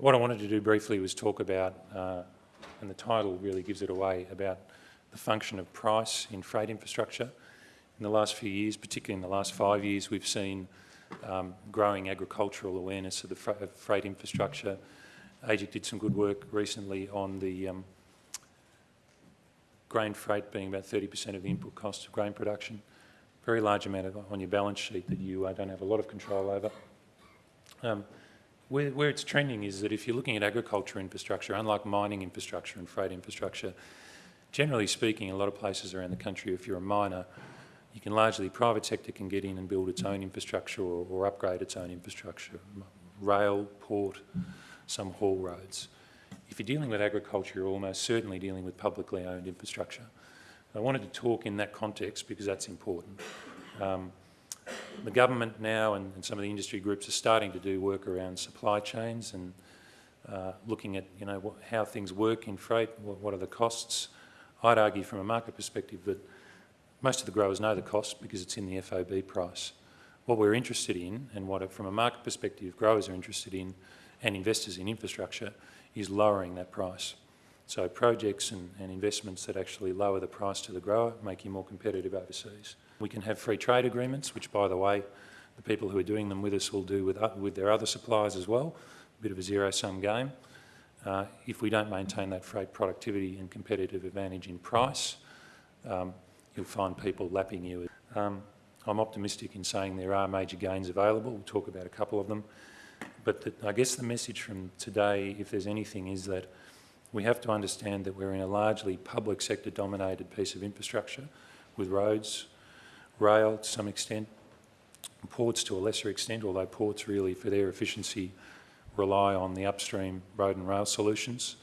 What I wanted to do briefly was talk about, uh, and the title really gives it away, about the function of price in freight infrastructure. In the last few years, particularly in the last five years, we've seen um, growing agricultural awareness of the of freight infrastructure. AEGIC did some good work recently on the um, grain freight being about 30% of the input cost of grain production. Very large amount of, on your balance sheet that you uh, don't have a lot of control over. Um, where, where it's trending is that if you're looking at agriculture infrastructure, unlike mining infrastructure and freight infrastructure, generally speaking, a lot of places around the country, if you're a miner, you can largely, private sector can get in and build its own infrastructure or, or upgrade its own infrastructure, rail, port, some haul roads. If you're dealing with agriculture, you're almost certainly dealing with publicly owned infrastructure. I wanted to talk in that context because that's important. Um, the government now and, and, some of the industry groups are starting to do work around supply chains and uh, looking at you know how things work in freight, what, what, are the costs. I'd argue from a market perspective that most of the growers know the cost because it's in the FOB price. What we're interested in and what from a market perspective growers are interested in and investors in infrastructure is lowering that price. So projects and, and investments that actually lower the price to the grower make you more competitive overseas. We can have free trade agreements, which, by the way, the people who are doing them with us will do with, with their other suppliers as well, a bit of a zero-sum game. Uh, if we don't maintain that freight productivity and competitive advantage in price, um, you'll find people lapping you. Um, I'm optimistic in saying there are major gains available. We'll talk about a couple of them. But the, I guess the message from today, if there's anything, is that we have to understand that we're in a largely public sector dominated piece of infrastructure with roads, rail to some extent, ports to a lesser extent, although ports really for their efficiency rely on the upstream road and rail solutions.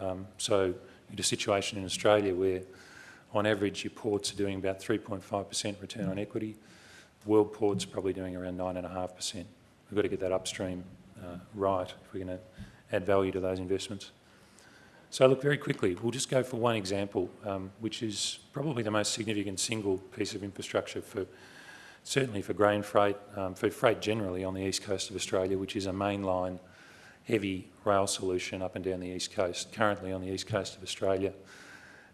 Um, so in a situation in Australia where on average your ports are doing about 3.5% return on equity, world ports are probably doing around 9.5%. We've got to get that upstream uh, right if we're going to add value to those investments. So look, very quickly, we'll just go for one example, um, which is probably the most significant single piece of infrastructure for, certainly for grain freight, um, for freight generally on the east coast of Australia, which is a mainline heavy rail solution up and down the east coast. Currently on the east coast of Australia,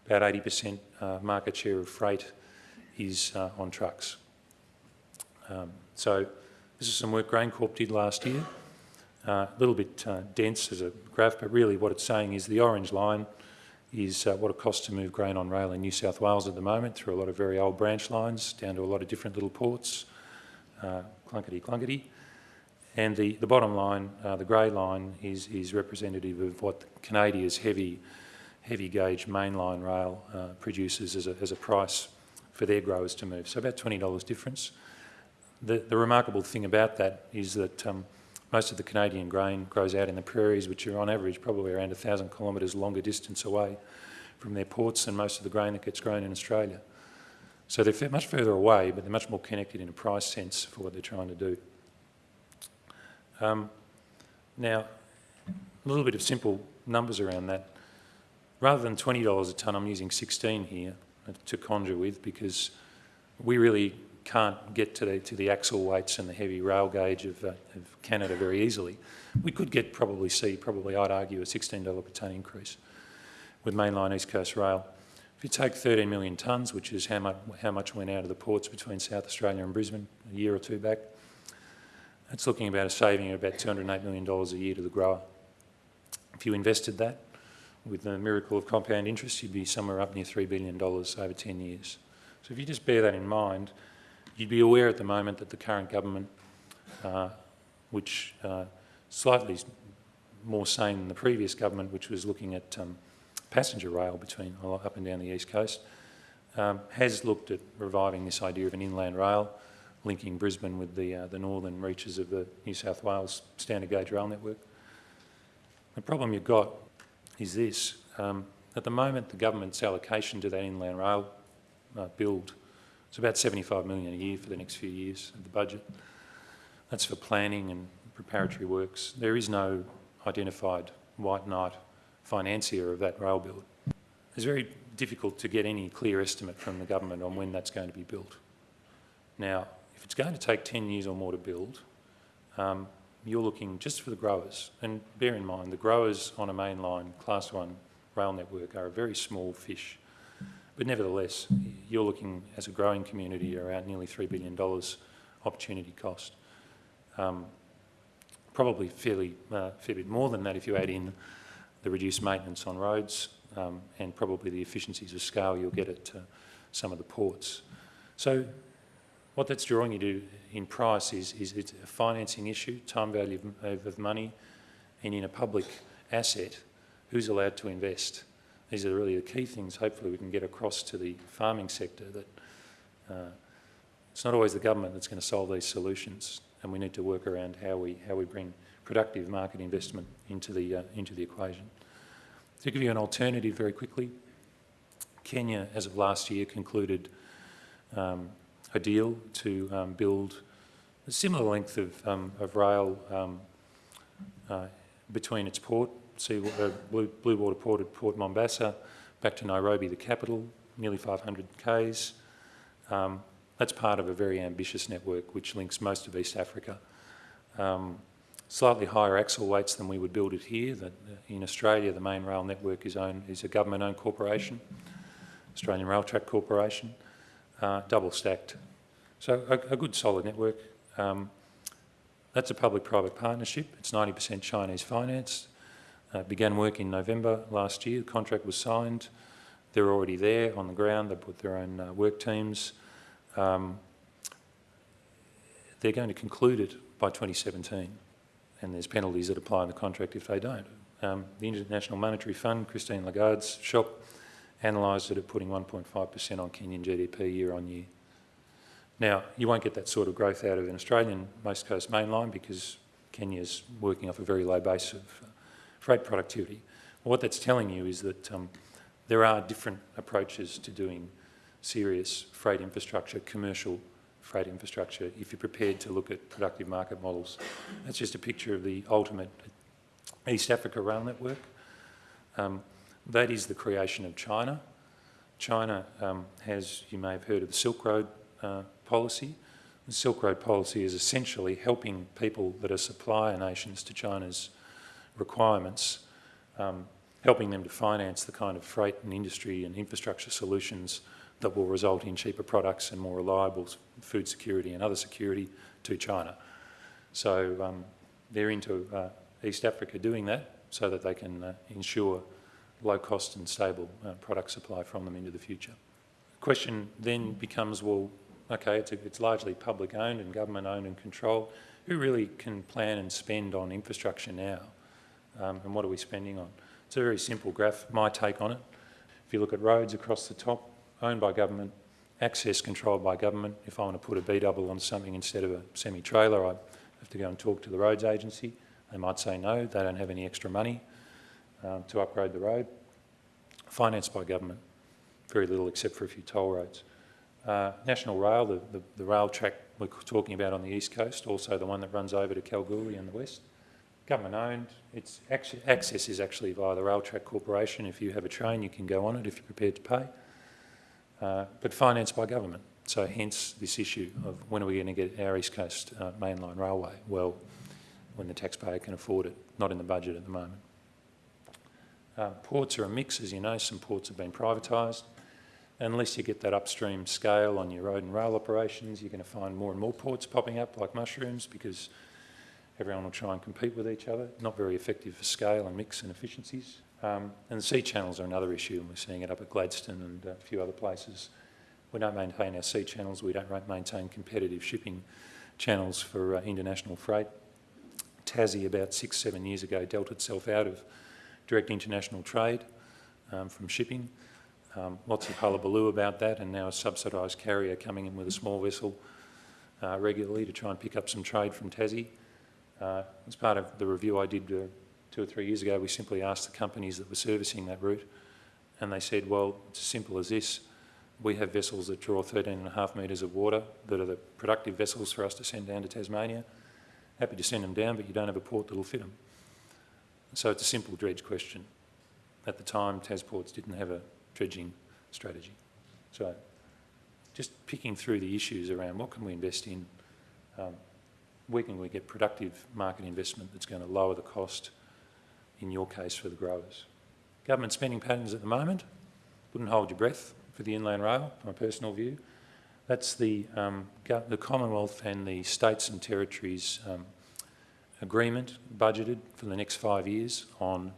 about 80% uh, market share of freight is uh, on trucks. Um, so this is some work GrainCorp did last year a little bit uh, dense as a graph, but really what it's saying is the orange line is uh, what it costs to move grain on rail in New South Wales at the moment through a lot of very old branch lines down to a lot of different little ports, uh, clunkety clunkety. And the, the bottom line, uh, the grey line, is, is representative of what Canadia's heavy, heavy gauge mainline rail uh, produces as a, as a price for their growers to move. So about $20 difference. The, the remarkable thing about that is that um, most of the Canadian grain grows out in the prairies, which are on average probably around 1,000 kilometres longer distance away from their ports than most of the grain that gets grown in Australia. So they're much further away, but they're much more connected in a price sense for what they're trying to do. Um, now, a little bit of simple numbers around that. Rather than $20 a tonne, I'm using 16 here to conjure with because we really can't get to the, to the axle weights and the heavy rail gauge of, uh, of Canada very easily. We could get probably see, probably I'd argue, a $16 per tonne increase with mainline East Coast Rail. If you take 13 million tonnes, which is how much, how much went out of the ports between South Australia and Brisbane a year or two back, that's looking about a saving of about $208 million a year to the grower. If you invested that with the miracle of compound interest, you'd be somewhere up near $3 billion over 10 years. So if you just bear that in mind, You'd be aware at the moment that the current government, uh, which uh, slightly more sane than the previous government, which was looking at um, passenger rail between up and down the east coast, um, has looked at reviving this idea of an inland rail, linking Brisbane with the, uh, the northern reaches of the New South Wales standard gauge rail network. The problem you've got is this. Um, at the moment, the government's allocation to that inland rail uh, build it's about 75 million a year for the next few years of the budget. That's for planning and preparatory works. There is no identified white knight financier of that rail build. It's very difficult to get any clear estimate from the government on when that's going to be built. Now, if it's going to take 10 years or more to build, um, you're looking just for the growers, and bear in mind the growers on a mainline class one rail network are a very small fish. But nevertheless, you're looking as a growing community around nearly $3 billion opportunity cost. Um, probably fairly uh, fair bit more than that if you add in the reduced maintenance on roads um, and probably the efficiencies of scale you'll get at uh, some of the ports. So what that's drawing you to in price is, is it's a financing issue, time value of, of money, and in a public asset, who's allowed to invest? These are really the key things hopefully we can get across to the farming sector that uh, it's not always the government that's going to solve these solutions and we need to work around how we, how we bring productive market investment into the, uh, into the equation. To give you an alternative very quickly, Kenya, as of last year, concluded um, a deal to um, build a similar length of, um, of rail um, uh, between its port, sea, uh, Blue, Blue, Water Port at Port Mombasa, back to Nairobi, the capital, nearly 500 k's. Um, that's part of a very ambitious network which links most of East Africa. Um, slightly higher axle weights than we would build it here. That uh, in Australia, the main rail network is, owned, is a government-owned corporation, Australian Rail Track Corporation, uh, double stacked. So a, a good solid network. Um, that's a public-private partnership. It's 90% Chinese finance. Uh, began work in November last year. The contract was signed. They're already there on the ground. They put their own uh, work teams. Um, they're going to conclude it by 2017 and there's penalties that apply in the contract if they don't. Um, the International Monetary Fund, Christine Lagarde's shop, analysed it at putting 1.5% on Kenyan GDP year on year. Now, you won't get that sort of growth out of an Australian Most Coast mainline because Kenya's working off a very low base of uh, freight productivity. Well, what that's telling you is that um, there are different approaches to doing serious freight infrastructure, commercial freight infrastructure, if you're prepared to look at productive market models. That's just a picture of the ultimate East Africa rail network. Um, that is the creation of China. China um, has, you may have heard of the Silk Road uh, policy. The Silk Road policy is essentially helping people that are supplier nations to China's requirements, um, helping them to finance the kind of freight and industry and infrastructure solutions that will result in cheaper products and more reliable food security and other security to China. So um, they're into uh, East Africa doing that so that they can uh, ensure low cost and stable uh, product supply from them into the future. The question then becomes, well, okay, it's, a, it's largely public owned and government owned and controlled. Who really can plan and spend on infrastructure now? Um, and what are we spending on? It's a very simple graph, my take on it. If you look at roads across the top, owned by government, access controlled by government. If I want to put a B-double on something instead of a semi-trailer, I have to go and talk to the roads agency. They might say no, they don't have any extra money um, to upgrade the road. Financed by government, very little except for a few toll roads. Uh, National Rail, the, the, the, rail track we're talking about on the east coast, also the one that runs over to Kalgoorlie in the west. Government owned, its access is actually via the Rail Track Corporation. If you have a train, you can go on it if you're prepared to pay. Uh, but financed by government. So hence this issue of when are we going to get our East Coast uh, mainline railway? Well, when the taxpayer can afford it, not in the budget at the moment. Uh, ports are a mix, as you know, some ports have been privatised. Unless you get that upstream scale on your road and rail operations, you're going to find more and more ports popping up like mushrooms because everyone will try and compete with each other. Not very effective for scale and mix and efficiencies. Um, and the sea channels are another issue, and we're seeing it up at Gladstone and a few other places. We don't maintain our sea channels, we don't maintain competitive shipping channels for uh, international freight. Tassie, about six, seven years ago, dealt itself out of direct international trade um, from shipping. Um, lots of hullabaloo about that, and now a subsidised carrier coming in with a small vessel uh, regularly to try and pick up some trade from Tassie. Uh, as part of the review I did uh, two or three years ago, we simply asked the companies that were servicing that route, and they said, well, it's as simple as this. We have vessels that draw 13 and a half metres of water that are the productive vessels for us to send down to Tasmania. Happy to send them down, but you don't have a port that'll fit them. So it's a simple dredge question. At the time, Tasports didn't have a dredging strategy. So just picking through the issues around what can we invest in, um, where can we get productive market investment that's going to lower the cost, in your case, for the growers? Government spending patterns at the moment, wouldn't hold your breath for the inland rail, my personal view. That's the, um, the Commonwealth and the states and territories um, agreement budgeted for the next five years on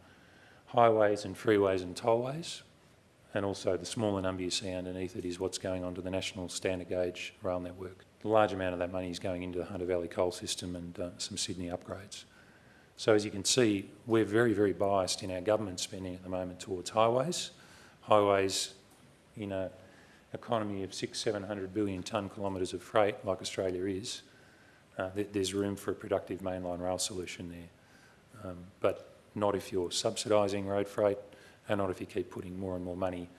highways and freeways and tollways, and also the smaller number you see underneath it is what's going on to the national standard gauge rail network. The large amount of that money is going into the Hunter Valley coal system and uh, some Sydney upgrades. So as you can see, we're very, very biased in our government spending at the moment towards highways. Highways in an economy of six, 700 billion tonne kilometres of freight like Australia is, uh, th there's room for a productive mainline rail solution there. Um, but not if you're subsidising road freight and not if you keep putting more and more money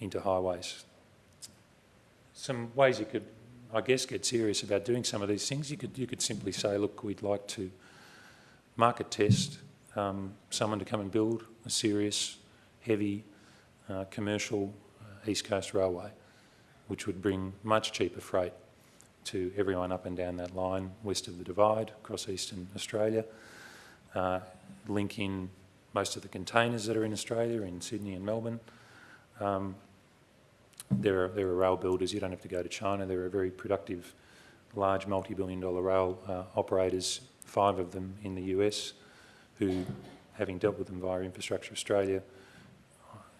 into highways. Some ways you could, I guess, get serious about doing some of these things. You could, you could simply say, look, we'd like to market test um, someone to come and build a serious, heavy, uh, commercial uh, East Coast railway, which would bring much cheaper freight to everyone up and down that line west of the Divide across eastern Australia, uh, link in most of the containers that are in Australia, in Sydney and Melbourne. Um, there, are, there are rail builders, you don't have to go to China, there are very productive, large multi-billion dollar rail uh, operators, five of them in the US, who, having dealt with them via Infrastructure Australia,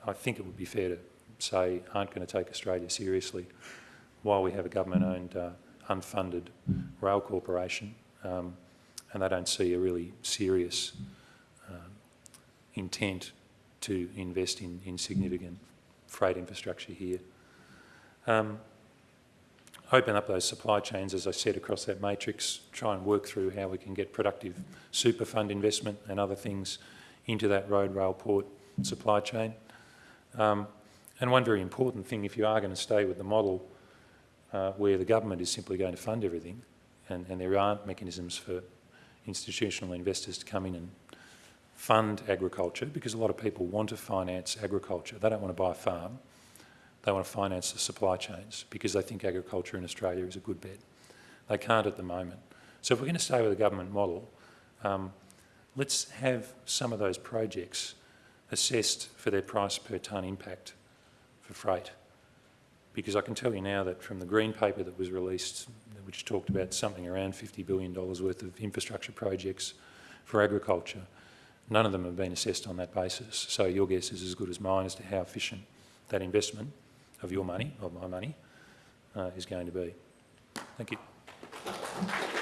I think it would be fair to say aren't going to take Australia seriously while we have a government-owned uh, unfunded rail corporation um, and they don't see a really serious um, intent to invest in, in significant freight infrastructure here. Um, open up those supply chains, as I said, across that matrix, try and work through how we can get productive super fund investment and other things into that road, rail, port supply chain. Um, and one very important thing, if you are going to stay with the model uh, where the government is simply going to fund everything and, and there aren't mechanisms for institutional investors to come in and fund agriculture because a lot of people want to finance agriculture. They don't want to buy a farm. They want to finance the supply chains because they think agriculture in Australia is a good bet. They can't at the moment. So if we're going to stay with the government model, um, let's have some of those projects assessed for their price per tonne impact for freight. Because I can tell you now that from the green paper that was released, which talked about something around $50 billion worth of infrastructure projects for agriculture, none of them have been assessed on that basis. So your guess is as good as mine as to how efficient that investment of your money, of my money, uh, is going to be. Thank you.